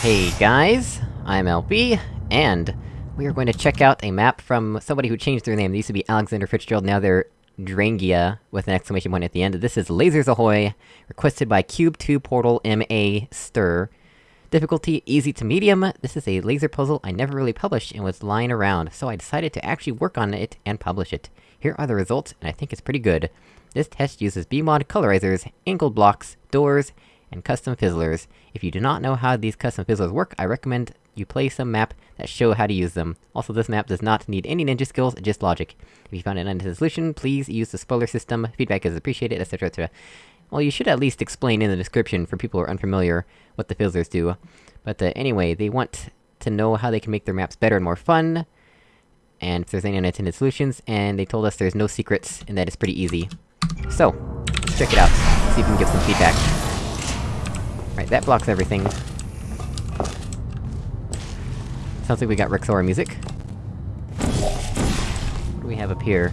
Hey guys, I'm LB, and we are going to check out a map from somebody who changed their name. They used to be Alexander Fitzgerald, now they're Drangia, with an exclamation point at the end. This is Lasers Ahoy, requested by Cube2 Portal MA Stir. Difficulty, easy to medium. This is a laser puzzle I never really published and was lying around, so I decided to actually work on it and publish it. Here are the results, and I think it's pretty good. This test uses BEEmod colorizers, angled blocks, doors, and custom fizzlers. If you do not know how these custom fizzlers work, I recommend you play some map that show how to use them. Also, this map does not need any ninja skills, just logic. If you found an unintented solution, please use the spoiler system, feedback is appreciated, etc, etc. Well, you should at least explain in the description for people who are unfamiliar what the fizzlers do. But uh, anyway, they want to know how they can make their maps better and more fun, and if there's any unintended solutions, and they told us there's no secrets, and that it's pretty easy. So, let's check it out, see if we can give some feedback. Right, that blocks everything. Sounds like we got Rexora music. What do we have up here?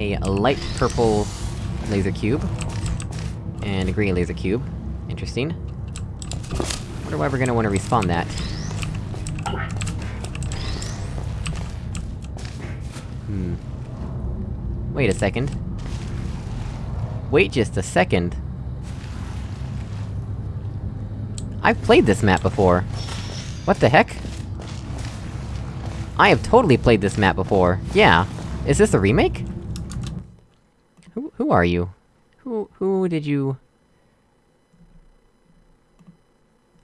A light purple laser cube. And a green laser cube. Interesting. Wonder why we're gonna wanna respawn that. Hmm. Wait a second. Wait just a second. I've played this map before. What the heck? I have totally played this map before. Yeah. Is this a remake? Who- who are you? Who- who did you...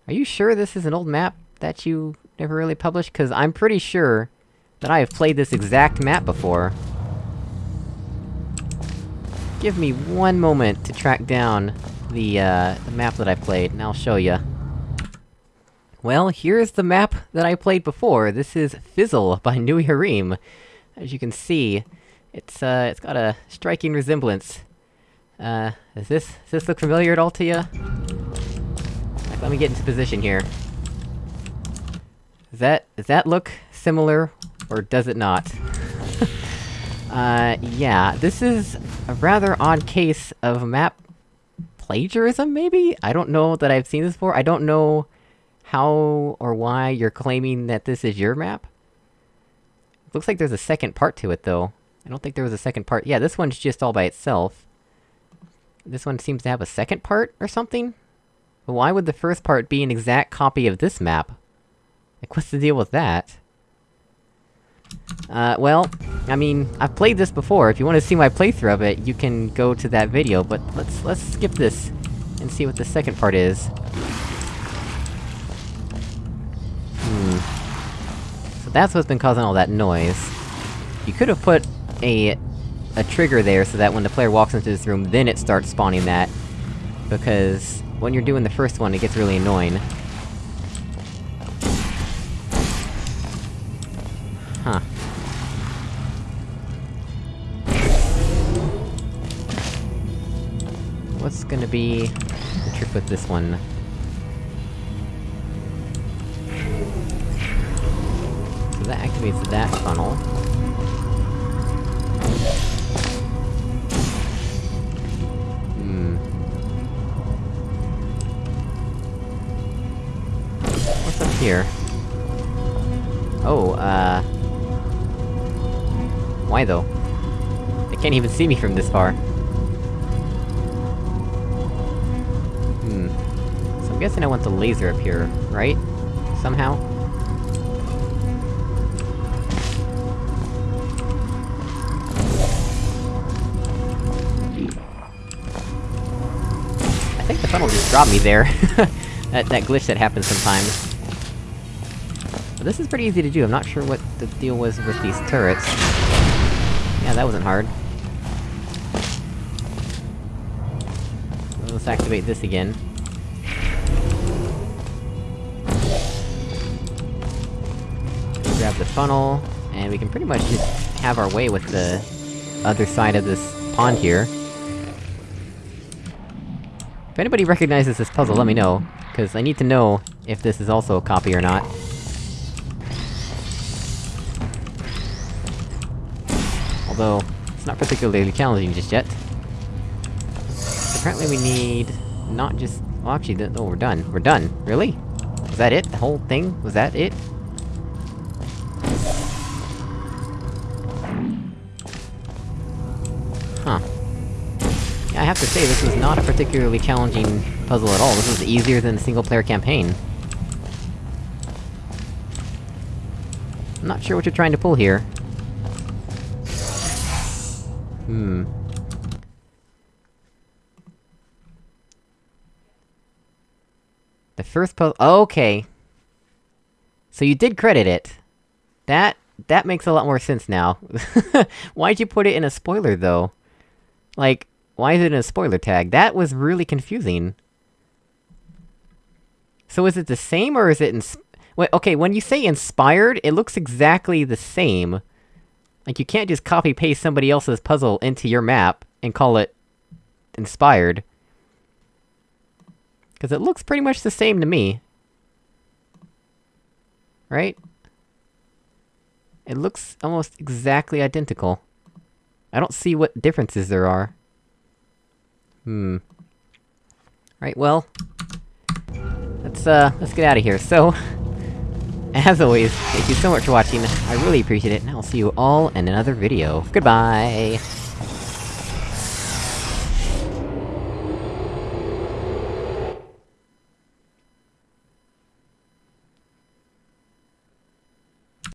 Are you sure this is an old map that you never really published? Cause I'm pretty sure that I have played this exact map before. Give me one moment to track down the, uh, the map that I played, and I'll show ya. Well, here's the map that I played before. This is Fizzle by Nui Harim. As you can see, it's, uh, it's got a striking resemblance. Uh, does this- does this look familiar at all to ya? Let me get into position here. Does that- does that look similar, or does it not? uh, yeah, this is a rather odd case of map... plagiarism, maybe? I don't know that I've seen this before, I don't know how or why you're claiming that this is your map? Looks like there's a second part to it, though. I don't think there was a second part- yeah, this one's just all by itself. This one seems to have a second part, or something? But why would the first part be an exact copy of this map? Like, what's the deal with that? Uh, well, I mean, I've played this before, if you want to see my playthrough of it, you can go to that video, but let's- let's skip this, and see what the second part is. That's what's been causing all that noise. You could've put a... a trigger there so that when the player walks into this room, then it starts spawning that. Because... when you're doing the first one, it gets really annoying. Huh. What's gonna be the trick with this one? So that activates that funnel. Hmm. What's up here? Oh, uh... Why though? They can't even see me from this far. Hmm. So I'm guessing I want the laser up here, right? Somehow? Dropped me there. that- that glitch that happens sometimes. But this is pretty easy to do, I'm not sure what the deal was with these turrets. Yeah, that wasn't hard. Let's activate this again. Grab the funnel, and we can pretty much just have our way with the other side of this pond here. If anybody recognizes this puzzle, let me know, cause I need to know if this is also a copy or not. Although, it's not particularly challenging just yet. Apparently we need... not just Well, actually, th- oh, we're done. We're done. Really? Was that it? The whole thing? Was that it? Huh. Have to say, this was not a particularly challenging puzzle at all. This was easier than the single-player campaign. I'm not sure what you're trying to pull here. Hmm. The first puzzle- okay! So you did credit it. That- that makes a lot more sense now. Why'd you put it in a spoiler, though? Like, why is it in a spoiler tag? That was really confusing. So is it the same, or is it ins- Wait, okay, when you say inspired, it looks exactly the same. Like, you can't just copy-paste somebody else's puzzle into your map, and call it... inspired. Cause it looks pretty much the same to me. Right? It looks almost exactly identical. I don't see what differences there are. Hmm. Right, well... Let's, uh, let's get out of here. So, as always, thank you so much for watching, I really appreciate it, and I'll see you all in another video. Goodbye!